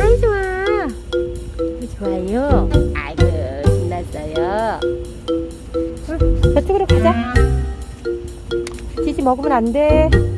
아이 좋아 좋아요 아이고 신났어요 어, 저쪽으로 가자 지지 먹으면 안돼